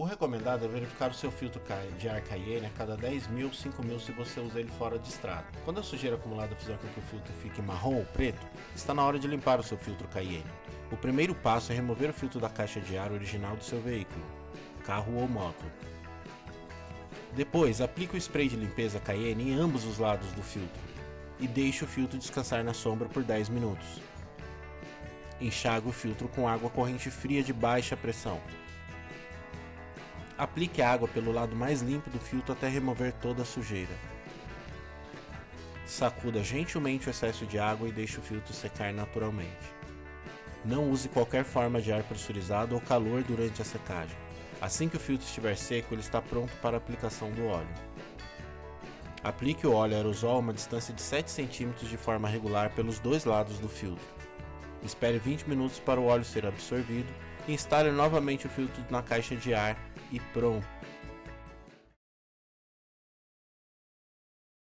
O recomendado é verificar o seu filtro de ar Cayenne a cada 10 mil, 5 mil se você usa ele fora de estrada. Quando a sujeira acumulada fizer com que o filtro fique marrom ou preto, está na hora de limpar o seu filtro Cayenne. O primeiro passo é remover o filtro da caixa de ar original do seu veículo, carro ou moto. Depois, aplique o spray de limpeza Cayenne em ambos os lados do filtro e deixe o filtro descansar na sombra por 10 minutos. Enxague o filtro com água corrente fria de baixa pressão. Aplique a água pelo lado mais limpo do filtro até remover toda a sujeira. Sacuda gentilmente o excesso de água e deixe o filtro secar naturalmente. Não use qualquer forma de ar pressurizado ou calor durante a secagem. Assim que o filtro estiver seco, ele está pronto para a aplicação do óleo. Aplique o óleo aerosol a uma distância de 7 cm de forma regular pelos dois lados do filtro. Espere 20 minutos para o óleo ser absorvido instale novamente o filtro na caixa de ar e pronto!